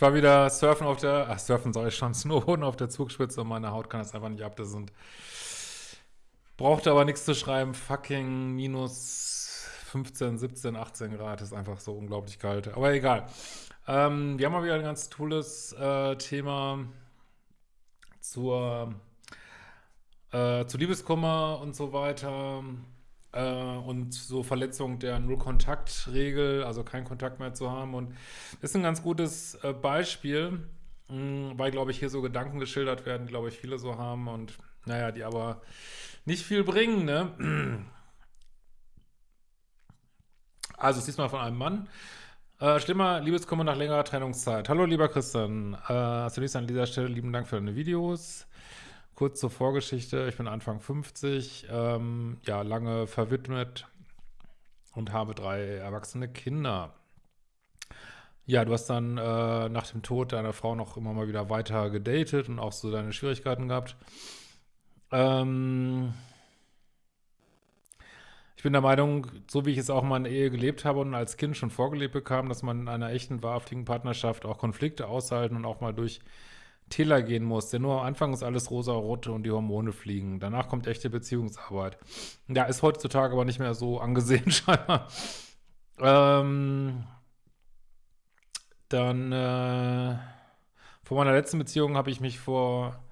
ich war wieder surfen auf der, ach surfen soll ich schon, snowboarden auf der Zugspitze und meine Haut kann das einfach nicht ab. Das sind, brauchte aber nichts zu schreiben, fucking minus 15, 17, 18 Grad, ist einfach so unglaublich kalt. Aber egal. Ähm, wir haben mal wieder ein ganz tolles äh, Thema zur äh, zu Liebeskummer und so weiter und so Verletzung der Null-Kontakt-Regel, also keinen Kontakt mehr zu haben. Und das ist ein ganz gutes äh, Beispiel, hm, weil, glaube ich, hier so Gedanken geschildert werden, glaube ich, viele so haben und, naja, die aber nicht viel bringen, ne? Also, diesmal von einem Mann. Äh, schlimmer Liebeskummer nach längerer Trennungszeit. Hallo, lieber Christian. Äh, zunächst an dieser Stelle lieben Dank für deine Videos. Kurz zur Vorgeschichte. Ich bin Anfang 50, ähm, ja, lange verwidmet und habe drei erwachsene Kinder. Ja, du hast dann äh, nach dem Tod deiner Frau noch immer mal wieder weiter gedatet und auch so deine Schwierigkeiten gehabt. Ähm, ich bin der Meinung, so wie ich es auch mal in Ehe gelebt habe und als Kind schon vorgelebt bekam, dass man in einer echten, wahrhaftigen Partnerschaft auch Konflikte aushalten und auch mal durch Täler gehen muss, denn nur am Anfang ist alles rosa-rot und die Hormone fliegen. Danach kommt echte Beziehungsarbeit. Ja, ist heutzutage aber nicht mehr so angesehen scheinbar. Ähm, dann, äh, von meiner letzten Beziehung habe ich mich vor,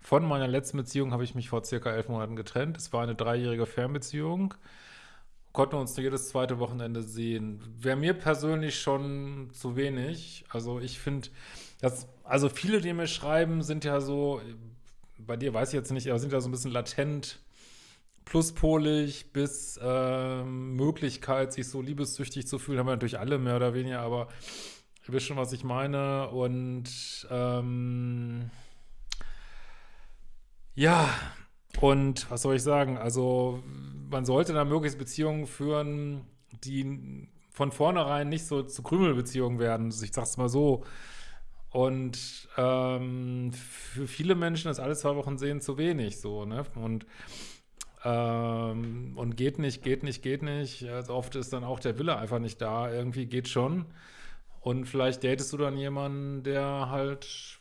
von meiner letzten Beziehung habe ich mich vor circa elf Monaten getrennt. Es war eine dreijährige Fernbeziehung. Konnten uns jedes zweite Wochenende sehen. Wäre mir persönlich schon zu wenig. Also ich finde, das, also viele, die mir schreiben, sind ja so, bei dir weiß ich jetzt nicht, aber sind ja so ein bisschen latent pluspolig bis äh, Möglichkeit, sich so liebessüchtig zu fühlen, haben wir natürlich alle mehr oder weniger, aber ihr wisst schon, was ich meine. Und ähm, ja, und was soll ich sagen? Also man sollte da möglichst Beziehungen führen, die von vornherein nicht so zu Krümelbeziehungen werden. Ich sag's mal so. Und ähm, für viele Menschen ist alle zwei Wochen sehen zu wenig so, ne? Und ähm, und geht nicht, geht nicht, geht nicht. Also oft ist dann auch der Wille einfach nicht da. Irgendwie geht schon. Und vielleicht datest du dann jemanden, der halt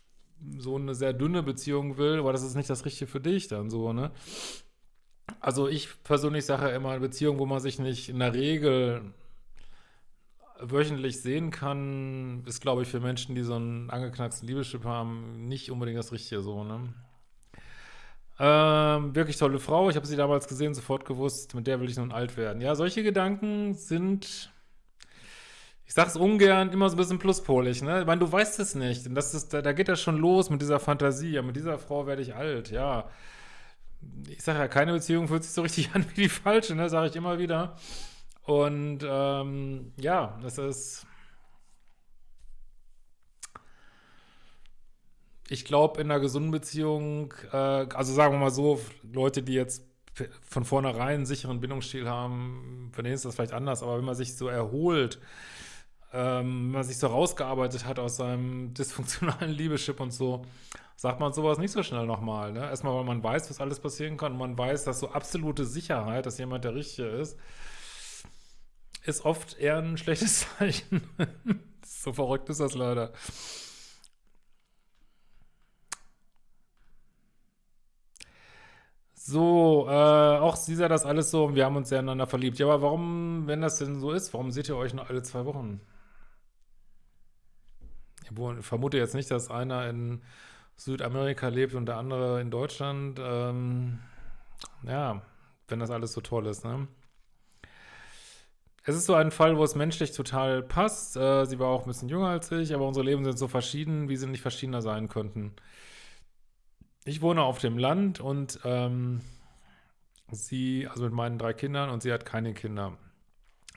so eine sehr dünne Beziehung will, aber das ist nicht das Richtige für dich dann so, ne? Also ich persönlich sage ja immer, eine Beziehung, wo man sich nicht in der Regel wöchentlich sehen kann, ist, glaube ich, für Menschen, die so einen angeknacksten Liebeschip haben, nicht unbedingt das Richtige so, ne? Ähm, wirklich tolle Frau. Ich habe sie damals gesehen, sofort gewusst, mit der will ich nun alt werden. Ja, solche Gedanken sind, ich sag's ungern, immer so ein bisschen pluspolig, ne? Ich meine, du weißt es nicht. Und das ist, da, da geht das schon los mit dieser Fantasie. Ja, mit dieser Frau werde ich alt, ja. Ich sage ja, keine Beziehung fühlt sich so richtig an wie die falsche, ne? Sage ich immer wieder. Und ähm, ja, das ist. Ich glaube, in einer gesunden Beziehung, äh, also sagen wir mal so, Leute, die jetzt von vornherein einen sicheren Bindungsstil haben, für denen ist das vielleicht anders, aber wenn man sich so erholt, ähm, wenn man sich so rausgearbeitet hat aus seinem dysfunktionalen Liebeschip und so, sagt man sowas nicht so schnell nochmal. Ne? Erstmal, weil man weiß, was alles passieren kann und man weiß, dass so absolute Sicherheit, dass jemand der Richtige ist, ist oft eher ein schlechtes Zeichen. so verrückt ist das leider. So, äh, auch sie sah das alles so, wir haben uns sehr einander verliebt. Ja, aber warum, wenn das denn so ist, warum seht ihr euch nur alle zwei Wochen? Ich vermute jetzt nicht, dass einer in Südamerika lebt und der andere in Deutschland. Ähm, ja, wenn das alles so toll ist, ne? Es ist so ein Fall, wo es menschlich total passt. Äh, sie war auch ein bisschen jünger als ich, aber unsere Leben sind so verschieden, wie sie nicht verschiedener sein könnten. Ich wohne auf dem Land und ähm, sie, also mit meinen drei Kindern und sie hat keine Kinder.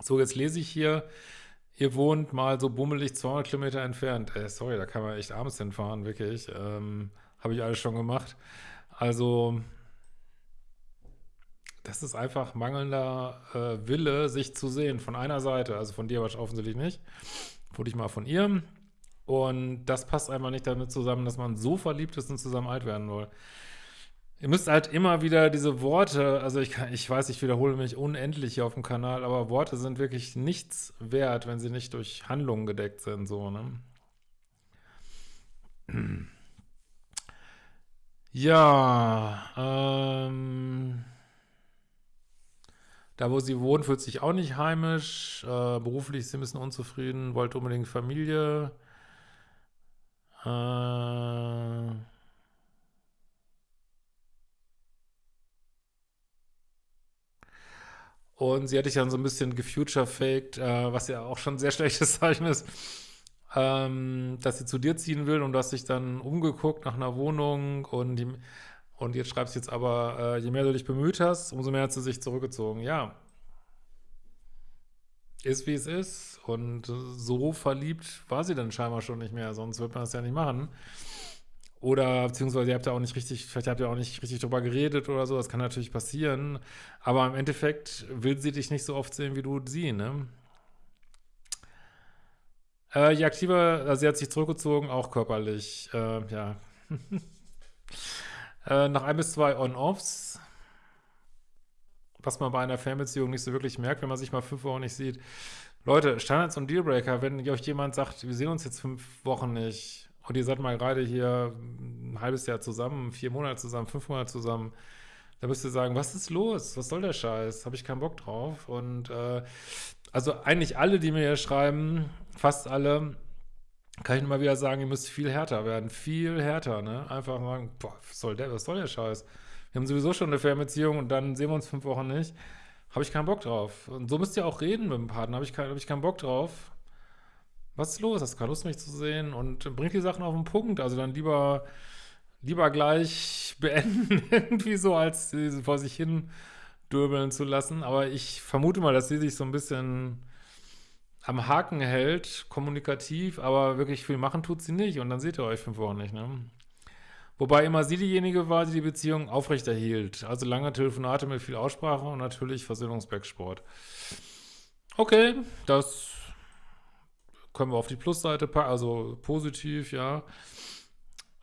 So, jetzt lese ich hier, ihr wohnt mal so bummelig 200 Kilometer entfernt. Äh, sorry, da kann man echt abends hinfahren, wirklich. Ähm, Habe ich alles schon gemacht. Also, das ist einfach mangelnder äh, Wille, sich zu sehen von einer Seite. Also von dir aber offensichtlich nicht. Wurde ich mal von ihr. Und das passt einfach nicht damit zusammen, dass man so verliebt ist und zusammen alt werden will. Ihr müsst halt immer wieder diese Worte, also ich, ich weiß, ich wiederhole mich unendlich hier auf dem Kanal, aber Worte sind wirklich nichts wert, wenn sie nicht durch Handlungen gedeckt sind, so, ne? Ja, ähm, da wo sie wohnt, fühlt sich auch nicht heimisch, äh, beruflich ist sie ein bisschen unzufrieden, wollte unbedingt Familie, äh, Und sie hatte ich dann so ein bisschen gefuture-faked, äh, was ja auch schon ein sehr schlechtes Zeichen ist, ähm, dass sie zu dir ziehen will. Und du hast dich dann umgeguckt nach einer Wohnung. Und, die, und jetzt schreibst du jetzt aber, äh, je mehr du dich bemüht hast, umso mehr hat sie sich zurückgezogen. Ja, ist wie es ist. Und so verliebt war sie dann scheinbar schon nicht mehr, sonst wird man das ja nicht machen. Oder beziehungsweise ihr habt ja auch nicht richtig, vielleicht habt ihr auch nicht richtig drüber geredet oder so, das kann natürlich passieren. Aber im Endeffekt will sie dich nicht so oft sehen, wie du sie, ne? Äh, je aktiver, also sie hat sich zurückgezogen, auch körperlich, äh, ja. äh, nach ein bis zwei On-Offs, was man bei einer Fernbeziehung nicht so wirklich merkt, wenn man sich mal fünf Wochen nicht sieht. Leute, Standards und Dealbreaker, wenn euch jemand sagt, wir sehen uns jetzt fünf Wochen nicht, und ihr seid mal gerade hier ein halbes Jahr zusammen, vier Monate zusammen, fünf Monate zusammen, da müsst ihr sagen, was ist los? Was soll der Scheiß? Habe ich keinen Bock drauf. Und äh, also eigentlich alle, die mir hier schreiben, fast alle, kann ich nur mal wieder sagen, ihr müsst viel härter werden. Viel härter, ne? Einfach sagen, boah, was soll der, was soll der Scheiß? Wir haben sowieso schon eine Fernbeziehung und dann sehen wir uns fünf Wochen nicht. Habe ich keinen Bock drauf. Und so müsst ihr auch reden mit dem Partner. Habe ich, hab ich keinen Bock drauf was ist los? Hast du keine Lust, mich zu sehen? Und bringt die Sachen auf den Punkt. Also dann lieber, lieber gleich beenden, irgendwie so, als sie vor sich hin dürbeln zu lassen. Aber ich vermute mal, dass sie sich so ein bisschen am Haken hält, kommunikativ, aber wirklich viel machen tut sie nicht. Und dann seht ihr euch fünf Wochen nicht, ne? Wobei immer sie diejenige war, die die Beziehung aufrechterhielt. Also lange Telefonate mit viel Aussprache und natürlich Versöhnungsbacksport. Okay, das können wir auf die Plusseite packen, also positiv, ja.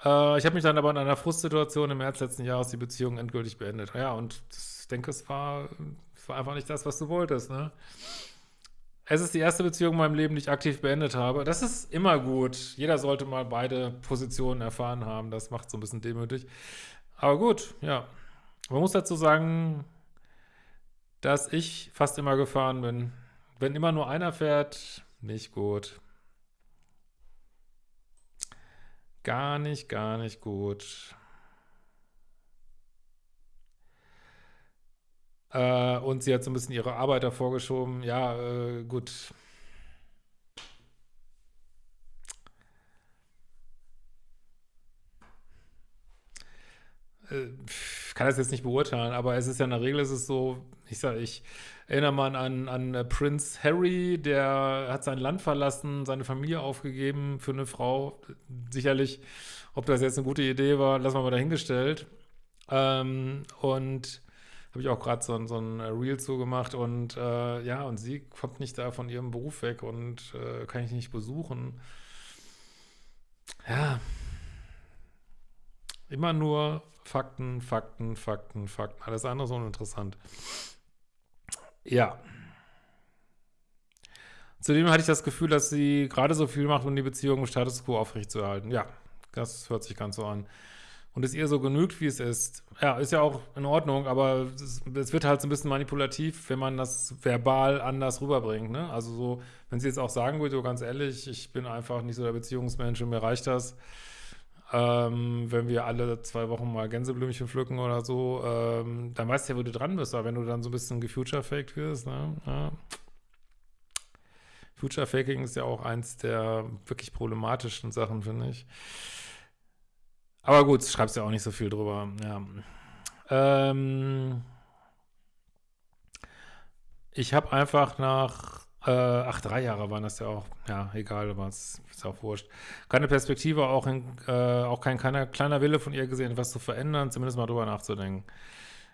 Äh, ich habe mich dann aber in einer Frustsituation im März letzten Jahres die Beziehung endgültig beendet. Ja, und ich denke, es war, es war einfach nicht das, was du wolltest, ne? Es ist die erste Beziehung in meinem Leben, die ich aktiv beendet habe. Das ist immer gut. Jeder sollte mal beide Positionen erfahren haben. Das macht so ein bisschen demütig. Aber gut, ja. Man muss dazu sagen, dass ich fast immer gefahren bin. Wenn immer nur einer fährt, nicht gut. Gar nicht, gar nicht gut. Äh, und sie hat so ein bisschen ihre Arbeit davor geschoben. Ja, äh, gut. Äh, kann das jetzt nicht beurteilen, aber es ist ja in der Regel ist es so, ich sage, ich erinnere mal an, an äh, Prince Harry, der hat sein Land verlassen, seine Familie aufgegeben für eine Frau. Sicherlich, ob das jetzt eine gute Idee war, lassen wir mal dahingestellt. Ähm, und habe ich auch gerade so, so ein Reel zugemacht und äh, ja, und sie kommt nicht da von ihrem Beruf weg und äh, kann ich nicht besuchen. Ja, immer nur Fakten, Fakten, Fakten, Fakten. Alles andere ist uninteressant. Ja. Zudem hatte ich das Gefühl, dass sie gerade so viel macht, um die Beziehung im Status quo aufrechtzuerhalten. Ja, das hört sich ganz so an. Und es ihr so genügt, wie es ist. Ja, ist ja auch in Ordnung, aber es, wird halt so ein bisschen manipulativ, wenn man das verbal anders rüberbringt. Ne? Also so, wenn sie jetzt auch sagen würde, ganz ehrlich, ich bin einfach nicht so der Beziehungsmensch und mir reicht das, ähm, wenn wir alle zwei Wochen mal Gänseblümchen pflücken oder so, ähm, dann weißt du ja, wo du dran bist. Aber wenn du dann so ein bisschen gefuture-faked wirst, ne? Ja. Future-Faking ist ja auch eins der wirklich problematischen Sachen, finde ich. Aber gut, schreibst ja auch nicht so viel drüber, ja. Ähm, ich habe einfach nach äh, ach, drei Jahre waren das ja auch. Ja, egal, aber es ist auch wurscht. Keine Perspektive, auch, in, äh, auch kein kleiner, kleiner Wille von ihr gesehen, etwas zu verändern, zumindest mal drüber nachzudenken.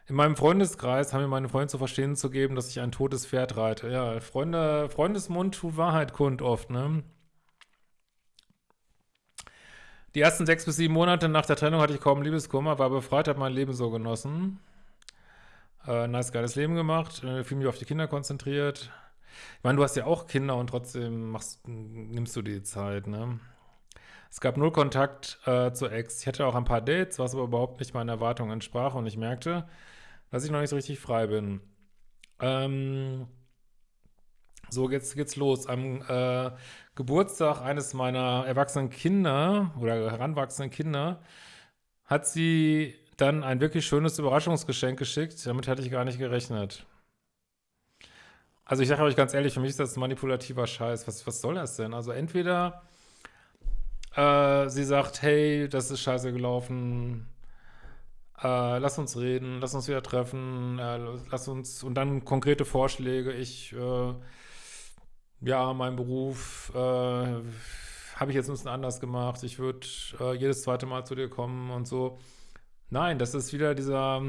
In meinem Freundeskreis haben mir meine Freunde zu verstehen zu geben, dass ich ein totes Pferd reite. Ja, Freunde, Freundesmund tut Wahrheit kund oft, ne? Die ersten sechs bis sieben Monate nach der Trennung hatte ich kaum Liebeskummer, war befreit, habe mein Leben so genossen. Äh, nice, geiles Leben gemacht, äh, viel mich auf die Kinder konzentriert. Ich meine, du hast ja auch Kinder und trotzdem machst, nimmst du die Zeit, ne? Es gab null Kontakt äh, zu Ex. Ich hatte auch ein paar Dates, was aber überhaupt nicht meinen Erwartungen entsprach und ich merkte, dass ich noch nicht so richtig frei bin. Ähm, so, jetzt geht's los. Am äh, Geburtstag eines meiner erwachsenen Kinder oder heranwachsenden Kinder hat sie dann ein wirklich schönes Überraschungsgeschenk geschickt. Damit hatte ich gar nicht gerechnet. Also ich sage euch ganz ehrlich, für mich ist das manipulativer Scheiß. Was, was soll das denn? Also entweder äh, sie sagt, hey, das ist scheiße gelaufen, äh, lass uns reden, lass uns wieder treffen, äh, lass uns, und dann konkrete Vorschläge, ich, äh, ja, mein Beruf, äh, habe ich jetzt ein bisschen anders gemacht, ich würde äh, jedes zweite Mal zu dir kommen und so. Nein, das ist wieder dieser,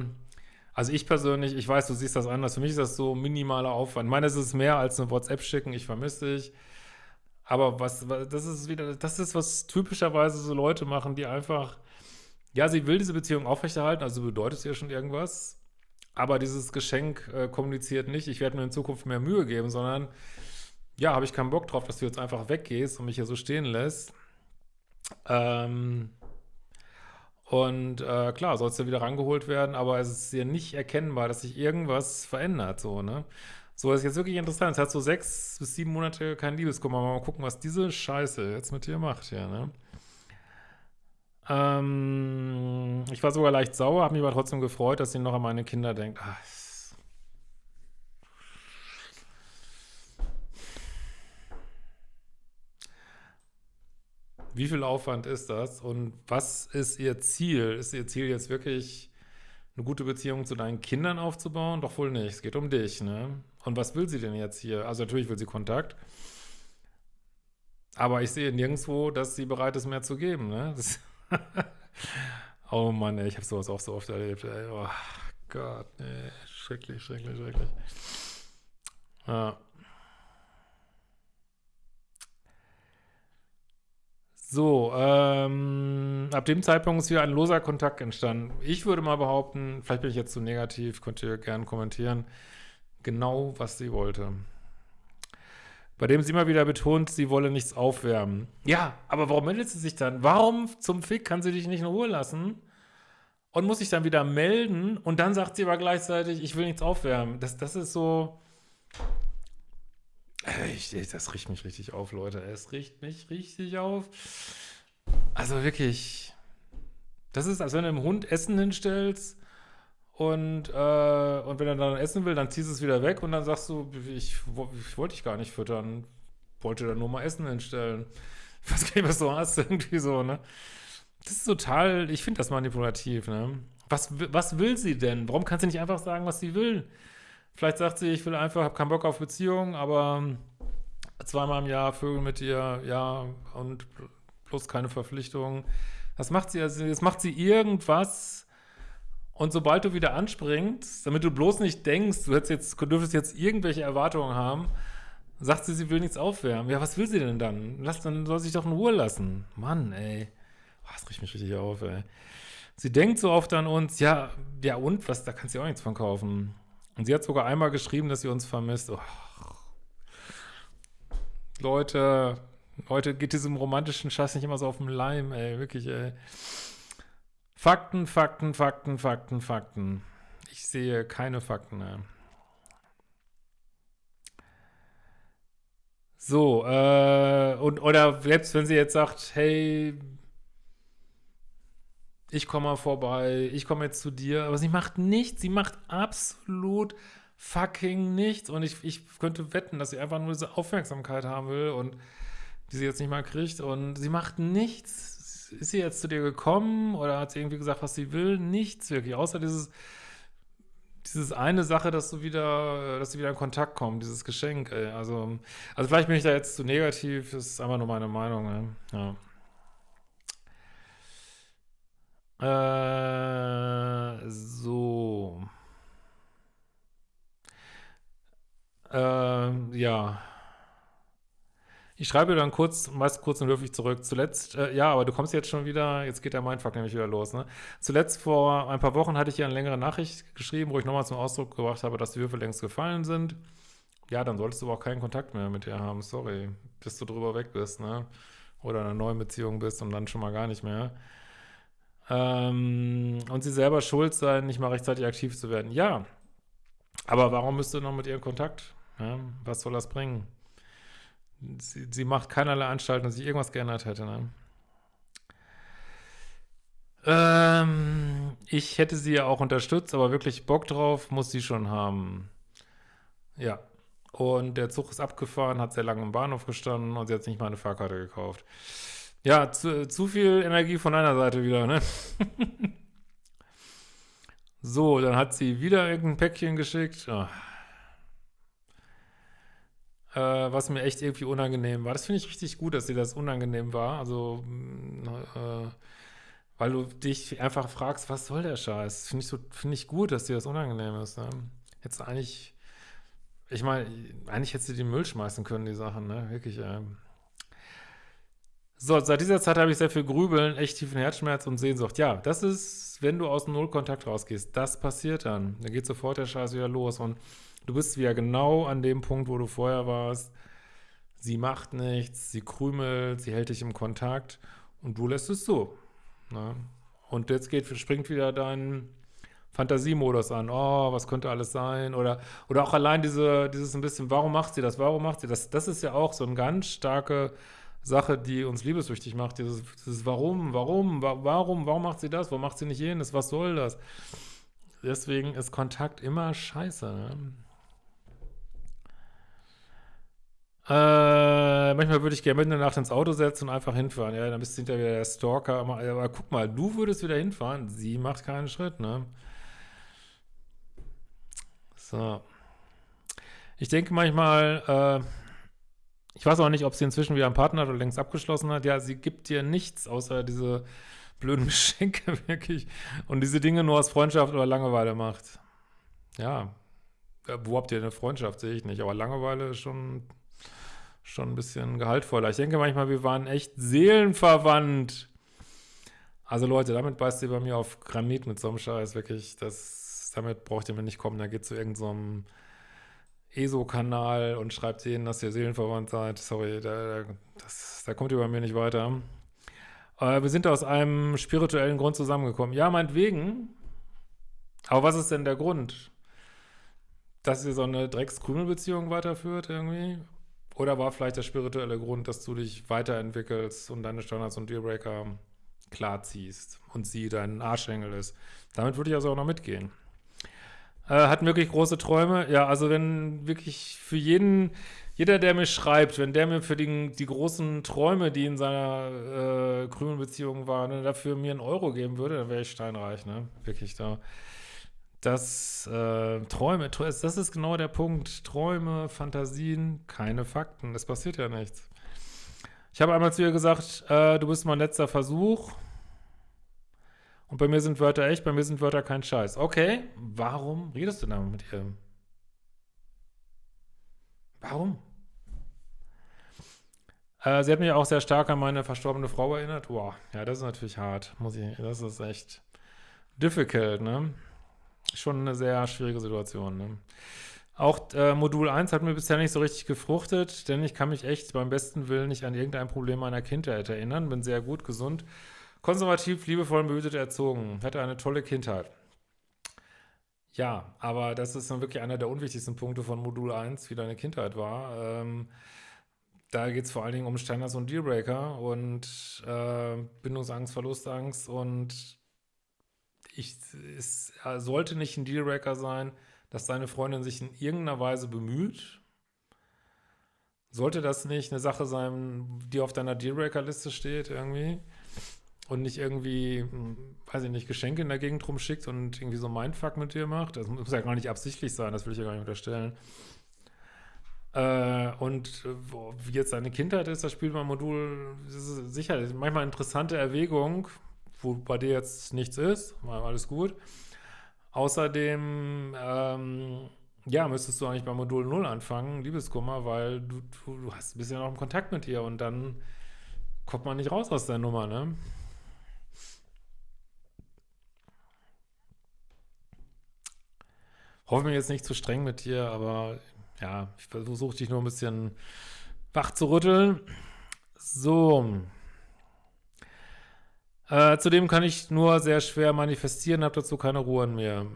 also ich persönlich, ich weiß, du siehst das anders, für mich ist das so minimaler Aufwand. Ich meine, es ist mehr als eine WhatsApp schicken, ich vermisse dich, aber was, das ist wieder, das ist, was typischerweise so Leute machen, die einfach, ja, sie will diese Beziehung aufrechterhalten, also bedeutet es ja schon irgendwas, aber dieses Geschenk äh, kommuniziert nicht, ich werde mir in Zukunft mehr Mühe geben, sondern, ja, habe ich keinen Bock drauf, dass du jetzt einfach weggehst und mich hier so stehen lässt. Ähm, und äh, klar, sollst du wieder rangeholt werden, aber es ist ja nicht erkennbar, dass sich irgendwas verändert, so, ne? So, ist jetzt wirklich interessant. Es hat so sechs bis sieben Monate kein Liebeskummer. Mal gucken, was diese Scheiße jetzt mit dir macht hier, ne? Ähm, ich war sogar leicht sauer, habe mich aber trotzdem gefreut, dass sie noch an meine Kinder denkt. Ach, Wie viel Aufwand ist das und was ist ihr Ziel? Ist ihr Ziel jetzt wirklich eine gute Beziehung zu deinen Kindern aufzubauen? Doch wohl nicht. Es geht um dich, ne? Und was will sie denn jetzt hier? Also natürlich will sie Kontakt. Aber ich sehe nirgendwo, dass sie bereit ist, mehr zu geben, ne? oh Mann, ey, ich habe sowas auch so oft erlebt, ey. Oh Gott, nee. Schrecklich, schrecklich, schrecklich. Ja. So, ähm, ab dem Zeitpunkt ist hier ein loser Kontakt entstanden. Ich würde mal behaupten, vielleicht bin ich jetzt zu negativ, könnt ihr gerne kommentieren, genau was sie wollte. Bei dem sie immer wieder betont, sie wolle nichts aufwärmen. Ja, aber warum meldet sie sich dann? Warum zum Fick kann sie dich nicht in Ruhe lassen? Und muss sich dann wieder melden und dann sagt sie aber gleichzeitig, ich will nichts aufwärmen. Das, das ist so, ich, das riecht mich richtig auf, Leute. Es riecht mich richtig auf. Also wirklich, das ist, als wenn du einem Hund Essen hinstellst und, äh, und wenn er dann essen will, dann ziehst du es wieder weg und dann sagst du, ich, ich wollte dich gar nicht füttern, wollte da nur mal Essen hinstellen. Ich weiß gar nicht, was du hast, irgendwie so, ne? Das ist total, ich finde das manipulativ, ne? Was, was will sie denn? Warum kann sie nicht einfach sagen, was sie will? Vielleicht sagt sie, ich will einfach, habe keinen Bock auf Beziehungen, aber zweimal im Jahr Vögel mit dir, ja, und plus keine Verpflichtungen. Das macht sie, also jetzt macht sie irgendwas und sobald du wieder anspringst, damit du bloß nicht denkst, du, hättest jetzt, dürftest jetzt irgendwelche Erwartungen haben, sagt sie, sie will nichts aufwärmen. Ja, was will sie denn dann? Lass, dann soll sie sich doch in Ruhe lassen. Mann, ey. Das riecht mich richtig auf, ey. Sie denkt so oft an uns, ja, ja und, was, da kannst du auch nichts von kaufen. Und sie hat sogar einmal geschrieben, dass sie uns vermisst. Oh. Leute, heute geht diesem romantischen Scheiß nicht immer so auf den Leim, ey, wirklich, ey. Fakten, Fakten, Fakten, Fakten, Fakten. Ich sehe keine Fakten, ey. So, äh, und, oder selbst wenn sie jetzt sagt, hey, ich komme mal vorbei, ich komme jetzt zu dir, aber sie macht nichts, sie macht absolut fucking nichts und ich, ich könnte wetten, dass sie einfach nur diese Aufmerksamkeit haben will und die sie jetzt nicht mal kriegt und sie macht nichts. Ist sie jetzt zu dir gekommen oder hat sie irgendwie gesagt, was sie will? Nichts wirklich, außer dieses dieses eine Sache, dass du wieder, dass sie wieder in Kontakt kommen, dieses Geschenk, ey. Also, also vielleicht bin ich da jetzt zu negativ, das ist einfach nur meine Meinung, ey. Ja. Äh, so. Äh, ja. Ich schreibe dann kurz, meist kurz und höflich zurück. Zuletzt, äh, ja, aber du kommst jetzt schon wieder, jetzt geht der Mindfuck nämlich wieder los, ne? Zuletzt vor ein paar Wochen hatte ich hier eine längere Nachricht geschrieben, wo ich nochmal zum Ausdruck gebracht habe, dass die Würfel längst gefallen sind. Ja, dann solltest du aber auch keinen Kontakt mehr mit ihr haben, sorry, bis du drüber weg bist, ne? Oder in einer neuen Beziehung bist und dann schon mal gar nicht mehr. Ähm, und sie selber schuld sein, nicht mal rechtzeitig aktiv zu werden. Ja, aber warum müsst du noch mit ihr in Kontakt? Ja, was soll das bringen? Sie, sie macht keinerlei Anstalten, dass sich irgendwas geändert hätte. Ne? Ähm, ich hätte sie ja auch unterstützt, aber wirklich Bock drauf muss sie schon haben. Ja. Und der Zug ist abgefahren, hat sehr lange im Bahnhof gestanden und sie hat nicht mal eine Fahrkarte gekauft. Ja, zu, zu viel Energie von einer Seite wieder, ne? so, dann hat sie wieder irgendein Päckchen geschickt. Oh äh, was mir echt irgendwie unangenehm war. Das finde ich richtig gut, dass dir das unangenehm war. Also, mm, äh, weil du dich einfach fragst, was soll der Scheiß? Finde ich, so, find ich gut, dass dir das unangenehm ist. Ne? Du eigentlich, ich meine, eigentlich hättest du den Müll schmeißen können, die Sachen, ne? Wirklich, äh. So, seit dieser Zeit habe ich sehr viel Grübeln, echt tiefen Herzschmerz und Sehnsucht. Ja, das ist, wenn du aus dem Nullkontakt rausgehst, das passiert dann. Dann geht sofort der Scheiß wieder los und Du bist wieder genau an dem Punkt, wo du vorher warst. Sie macht nichts, sie krümelt, sie hält dich im Kontakt und du lässt es so. Ne? Und jetzt geht, springt wieder dein Fantasiemodus an. Oh, was könnte alles sein? Oder, oder auch allein diese, dieses ein bisschen, warum macht sie das? Warum macht sie das? Das ist ja auch so eine ganz starke Sache, die uns liebesüchtig macht. Dieses, dieses Warum, warum, warum, warum macht sie das? Warum macht sie nicht jenes? Was soll das? Deswegen ist Kontakt immer scheiße. Ne? Äh, manchmal würde ich gerne mitten in der Nacht ins Auto setzen und einfach hinfahren. Ja, dann bist du hinterher wieder der Stalker. Aber, aber, guck mal, du würdest wieder hinfahren. Sie macht keinen Schritt, ne? So. Ich denke manchmal, äh, ich weiß auch nicht, ob sie inzwischen wieder einen Partner hat oder längst abgeschlossen hat. Ja, sie gibt dir nichts außer diese blöden Geschenke, wirklich. Und diese Dinge nur aus Freundschaft oder Langeweile macht. Ja. Wo habt ihr eine Freundschaft? Sehe ich nicht. Aber Langeweile ist schon schon ein bisschen gehaltvoller. Ich denke manchmal, wir waren echt seelenverwandt. Also Leute, damit beißt ihr bei mir auf Granit mit so einem Scheiß, wirklich, das, damit braucht ihr mir nicht kommen. Da geht zu irgendeinem so ESO-Kanal und schreibt denen, dass ihr seelenverwandt seid. Sorry, da, das, da kommt ihr bei mir nicht weiter. Äh, wir sind aus einem spirituellen Grund zusammengekommen. Ja, meinetwegen. Aber was ist denn der Grund? Dass ihr so eine Dreckskrümelbeziehung weiterführt irgendwie? Oder war vielleicht der spirituelle Grund, dass du dich weiterentwickelst und deine Standards und Dealbreaker klar ziehst und sie dein Arschengel ist? Damit würde ich also auch noch mitgehen. Äh, hatten wirklich große Träume. Ja, also wenn wirklich für jeden, jeder, der mir schreibt, wenn der mir für die, die großen Träume, die in seiner äh, grünen Beziehung waren, ne, dafür mir einen Euro geben würde, dann wäre ich steinreich, ne? Wirklich da dass äh, Träume, das ist genau der Punkt. Träume, Fantasien, keine Fakten. Es passiert ja nichts. Ich habe einmal zu ihr gesagt, äh, du bist mein letzter Versuch. Und bei mir sind Wörter echt, bei mir sind Wörter kein Scheiß. Okay, warum redest du dann mit ihr? Warum? Äh, sie hat mich auch sehr stark an meine verstorbene Frau erinnert. Boah, ja, das ist natürlich hart, muss ich, das ist echt difficult, ne? schon eine sehr schwierige Situation. Ne? Auch äh, Modul 1 hat mir bisher nicht so richtig gefruchtet, denn ich kann mich echt beim besten Willen nicht an irgendein Problem meiner Kindheit erinnern. Bin sehr gut, gesund, konservativ, liebevoll behütet erzogen. Hatte eine tolle Kindheit. Ja, aber das ist dann wirklich einer der unwichtigsten Punkte von Modul 1, wie deine Kindheit war. Ähm, da geht es vor allen Dingen um Standards und Dealbreaker und äh, Bindungsangst, Verlustangst und ich, es sollte nicht ein Dealbreaker sein, dass deine Freundin sich in irgendeiner Weise bemüht. Sollte das nicht eine Sache sein, die auf deiner Dealbreaker-Liste steht irgendwie und nicht irgendwie, hm, weiß ich nicht, Geschenke in der Gegend rumschickt und irgendwie so Mindfuck mit dir macht? Das muss ja gar nicht absichtlich sein, das will ich ja gar nicht unterstellen. Äh, und wie jetzt deine Kindheit ist, das spielt mein Modul sicher manchmal interessante Erwägung, wo bei dir jetzt nichts ist, war alles gut. Außerdem, ähm, ja, müsstest du eigentlich bei Modul 0 anfangen, Liebeskummer, weil du, du, du hast, bist ja noch im Kontakt mit ihr und dann kommt man nicht raus aus der Nummer, ne? Hoffe mir jetzt nicht zu streng mit dir, aber ja, ich versuche dich nur ein bisschen wach zu rütteln. So. Äh, zudem kann ich nur sehr schwer manifestieren, habe dazu keine Ruhe in mir.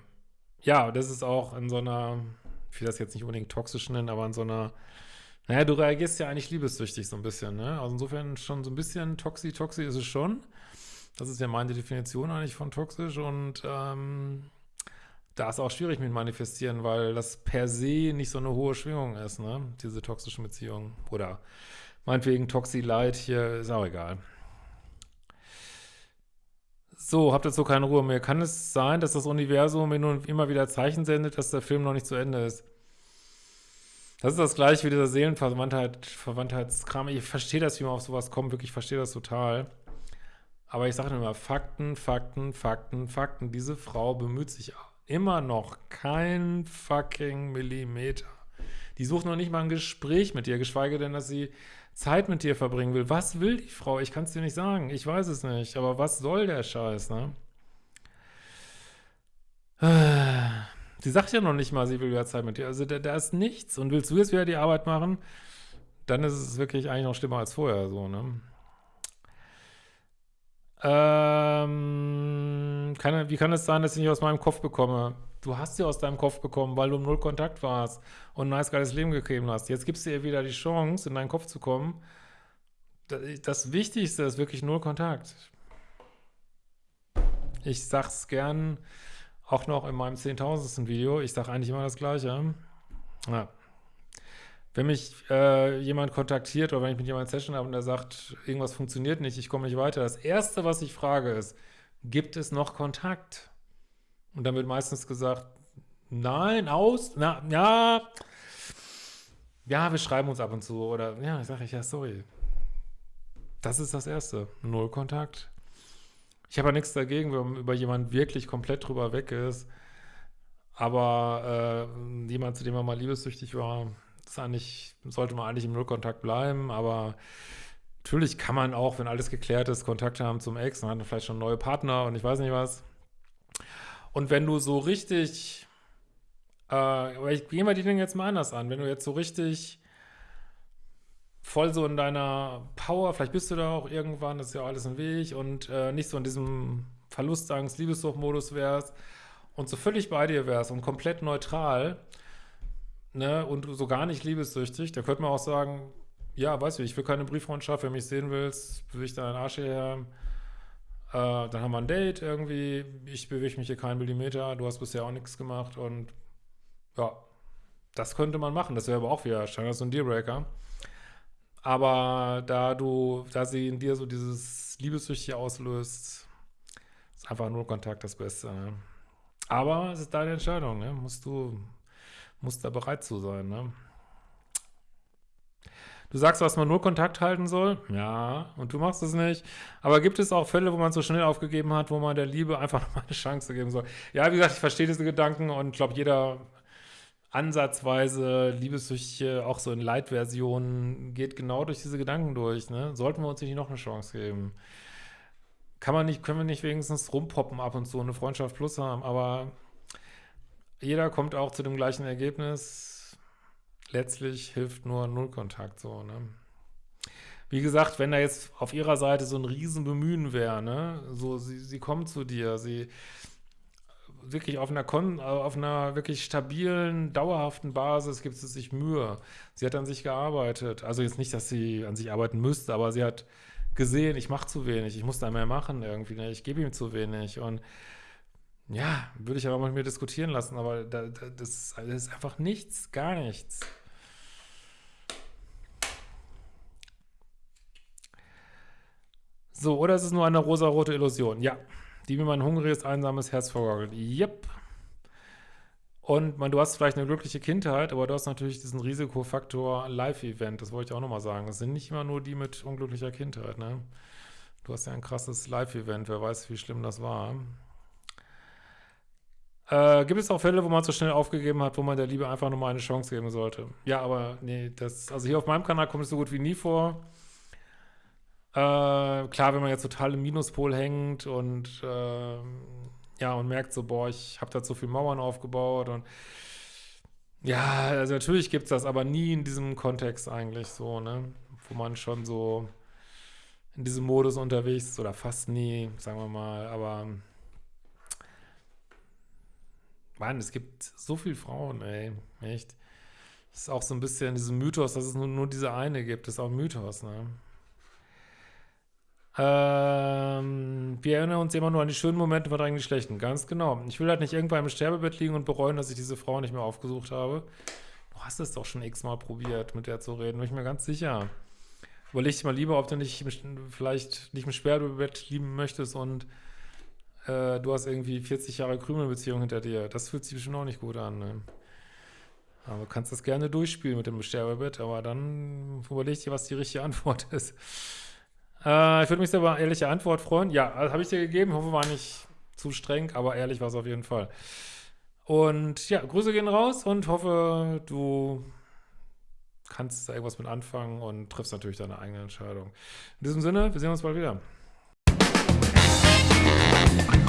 Ja, das ist auch in so einer, ich will das jetzt nicht unbedingt toxisch nennen, aber in so einer, naja, du reagierst ja eigentlich liebessüchtig so ein bisschen, ne? Also insofern schon so ein bisschen toxi, toxi ist es schon. Das ist ja meine Definition eigentlich von toxisch und ähm, da ist auch schwierig mit manifestieren, weil das per se nicht so eine hohe Schwingung ist, ne? Diese toxischen Beziehungen. Oder meinetwegen Toxi-Light hier, ist auch egal. So, habt jetzt so keine Ruhe mehr. Kann es sein, dass das Universum mir nun immer wieder Zeichen sendet, dass der Film noch nicht zu Ende ist? Das ist das gleiche wie dieser Seelenverwandtheit, Verwandtheitskram. Ich verstehe das, wie man auf sowas kommt, wirklich, ich verstehe das total. Aber ich sage immer, Fakten, Fakten, Fakten, Fakten. Diese Frau bemüht sich immer noch kein fucking Millimeter. Die sucht noch nicht mal ein Gespräch mit dir, geschweige denn, dass sie Zeit mit dir verbringen will. Was will die Frau? Ich kann es dir nicht sagen. Ich weiß es nicht. Aber was soll der Scheiß, ne? Sie sagt ja noch nicht mal, sie will wieder Zeit mit dir. Also da, da ist nichts. Und willst du jetzt wieder die Arbeit machen, dann ist es wirklich eigentlich noch schlimmer als vorher, so, ne? Ähm, kann, wie kann es sein, dass ich nicht aus meinem Kopf bekomme? Du hast sie aus deinem Kopf bekommen, weil du im Null Kontakt warst und ein nice geiles Leben gegeben hast. Jetzt gibst du ihr wieder die Chance, in deinen Kopf zu kommen. Das Wichtigste ist wirklich Null Kontakt. Ich sag's gern auch noch in meinem zehntausendsten Video. Ich sag eigentlich immer das Gleiche. Ja. Wenn mich äh, jemand kontaktiert oder wenn ich mit jemandem Session habe und der sagt, irgendwas funktioniert nicht, ich komme nicht weiter, das Erste, was ich frage ist, gibt es noch Kontakt? Und dann wird meistens gesagt, nein, aus, na, ja, ja, wir schreiben uns ab und zu oder, ja, sage ich, ja, sorry. Das ist das Erste, null Kontakt. Ich habe ja nichts dagegen, wenn über jemand wirklich komplett drüber weg ist, aber äh, jemand, zu dem man mal liebessüchtig war, ist eigentlich, sollte man eigentlich im Nullkontakt bleiben, aber natürlich kann man auch, wenn alles geklärt ist, Kontakt haben zum Ex, man hat vielleicht schon neue Partner und ich weiß nicht was. Und wenn du so richtig, äh, ich gehe mal die Dinge jetzt mal anders an, wenn du jetzt so richtig voll so in deiner Power, vielleicht bist du da auch irgendwann, das ist ja alles ein Weg und äh, nicht so in diesem Verlustangst, Liebessuchtmodus wärst und so völlig bei dir wärst und komplett neutral, ne, und so gar nicht liebessüchtig, da könnte man auch sagen, ja, weißt du, ich will keine Brieffreundschaft, wenn du mich sehen willst, bewege ich deinen Arsch hierher, äh, dann haben wir ein Date irgendwie, ich bewege mich hier keinen Millimeter, du hast bisher auch nichts gemacht und ja, das könnte man machen, das wäre aber auch wieder scheinbar so ein Dealbreaker. Aber da du, da sie in dir so dieses Liebessüchtige auslöst, ist einfach nur Kontakt das Beste. Ne? Aber es ist deine Entscheidung, ne? Musst du, muss da bereit zu sein, ne? Du sagst, dass man nur Kontakt halten soll. Ja, und du machst es nicht. Aber gibt es auch Fälle, wo man so schnell aufgegeben hat, wo man der Liebe einfach nochmal eine Chance geben soll? Ja, wie gesagt, ich verstehe diese Gedanken und glaube, jeder ansatzweise Liebessüchtige, auch so in Light-Versionen, geht genau durch diese Gedanken durch. Ne? Sollten wir uns nicht noch eine Chance geben? Kann man nicht, können wir nicht wenigstens rumpoppen ab und zu, eine Freundschaft plus haben, aber jeder kommt auch zu dem gleichen Ergebnis. Letztlich hilft nur Nullkontakt so, ne? Wie gesagt, wenn da jetzt auf ihrer Seite so ein Riesenbemühen wäre, ne? So, sie, sie kommt zu dir, sie wirklich auf einer, Kon auf einer wirklich stabilen, dauerhaften Basis gibt es sich Mühe. Sie hat an sich gearbeitet. Also jetzt nicht, dass sie an sich arbeiten müsste, aber sie hat gesehen, ich mache zu wenig, ich muss da mehr machen irgendwie, ne? ich gebe ihm zu wenig und ja, würde ich aber mit mir diskutieren lassen, aber da, da, das, das ist einfach nichts, gar nichts. So, oder ist es nur eine rosarote Illusion? Ja, die mir mein hungriges, einsames Herz vorgaukelt. Yep. Und man, du hast vielleicht eine glückliche Kindheit, aber du hast natürlich diesen Risikofaktor Live-Event, das wollte ich auch nochmal sagen. Es sind nicht immer nur die mit unglücklicher Kindheit, ne? Du hast ja ein krasses Live-Event, wer weiß, wie schlimm das war. Äh, gibt es auch Fälle, wo man zu schnell aufgegeben hat, wo man der Liebe einfach nochmal eine Chance geben sollte? Ja, aber nee, das, also hier auf meinem Kanal kommt es so gut wie nie vor. Äh, klar, wenn man jetzt total im Minuspol hängt und äh, ja, und merkt so, boah, ich habe da zu viel Mauern aufgebaut und ja, also natürlich gibt es das, aber nie in diesem Kontext eigentlich so, ne? Wo man schon so in diesem Modus unterwegs ist oder fast nie, sagen wir mal, aber Mann, es gibt so viele Frauen, ey, echt. Das ist auch so ein bisschen dieser Mythos, dass es nur, nur diese eine gibt, das ist auch ein Mythos, ne? Ähm, wir erinnern uns immer nur an die schönen Momente, verdrängen die schlechten. Ganz genau. Ich will halt nicht irgendwann im Sterbebett liegen und bereuen, dass ich diese Frau nicht mehr aufgesucht habe. Du hast es doch schon x-mal probiert, mit der zu reden, bin ich mir ganz sicher. Überleg dich mal lieber, ob du nicht vielleicht nicht im Sterbebett lieben möchtest und äh, du hast irgendwie 40 Jahre Krümelbeziehung hinter dir. Das fühlt sich bestimmt auch nicht gut an. Ne? Aber du kannst das gerne durchspielen mit dem Sterbebett, aber dann überleg dir, was die richtige Antwort ist. Äh, ich würde mich sehr über ehrliche Antwort freuen. Ja, also habe ich dir gegeben. Hoffe, war nicht zu streng, aber ehrlich war es auf jeden Fall. Und ja, Grüße gehen raus und hoffe, du kannst da irgendwas mit anfangen und triffst natürlich deine eigene Entscheidung. In diesem Sinne, wir sehen uns bald wieder. Bye.